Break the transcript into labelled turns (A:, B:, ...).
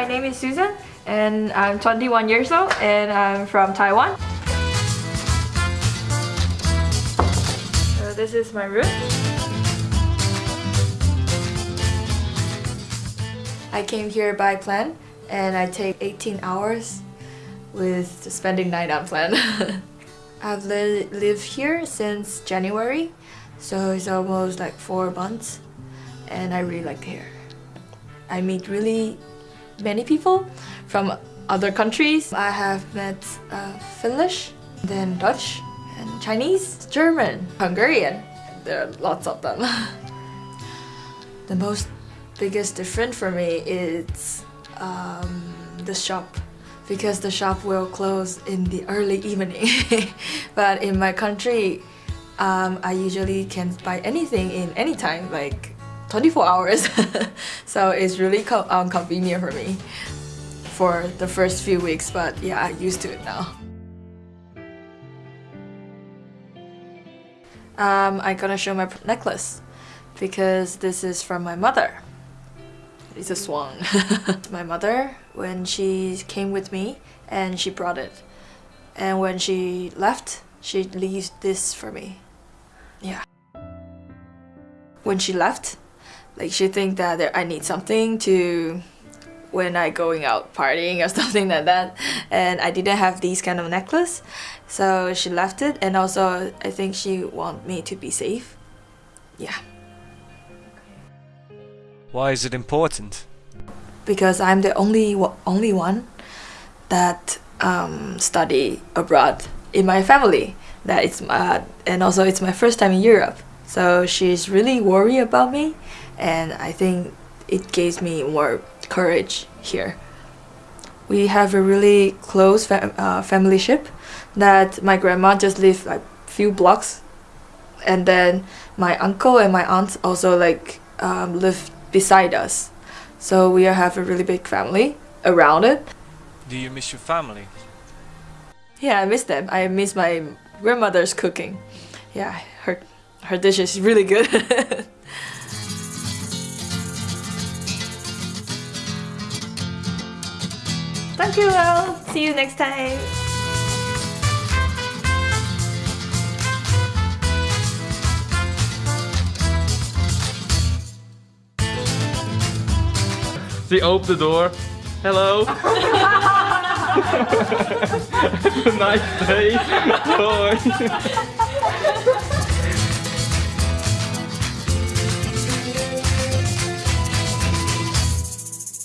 A: My name is Susan and I'm 21 years old and I'm from Taiwan. So this is my room. I came here by plan and I take 18 hours with spending night on plan. I've li lived here since January so it's almost like four months and I really like here. I meet really many people from other countries. I have met uh, Finnish, then Dutch, and Chinese, German, Hungarian. There are lots of them. the most biggest difference for me is um, the shop because the shop will close in the early evening. but in my country, um, I usually can buy anything in any time, like 24 hours. so it's really um, convenient for me for the first few weeks, but yeah, I'm used to it now. Um, I'm gonna show my necklace because this is from my mother. It's a swan. my mother, when she came with me and she brought it. And when she left, she leaves this for me. Yeah. When she left, like she think that I need something to when I going out partying or something like that. And I didn't have these kind of necklace. So she left it. And also I think she want me to be safe. Yeah.
B: Why is it important?
A: Because I'm the only only one that um, study abroad in my family. That it's uh, and also it's my first time in Europe so she's really worried about me and I think it gives me more courage here. We have a really close fam uh, family ship that my grandma just live like few blocks and then my uncle and my aunt also like um, live beside us. So we have a really big family around it.
B: Do you miss your family?
A: Yeah, I miss them. I miss my grandmother's cooking. Yeah, her her dish is really good. Thank you all. See you next time.
C: She opened the door. Hello. nice day. Bye.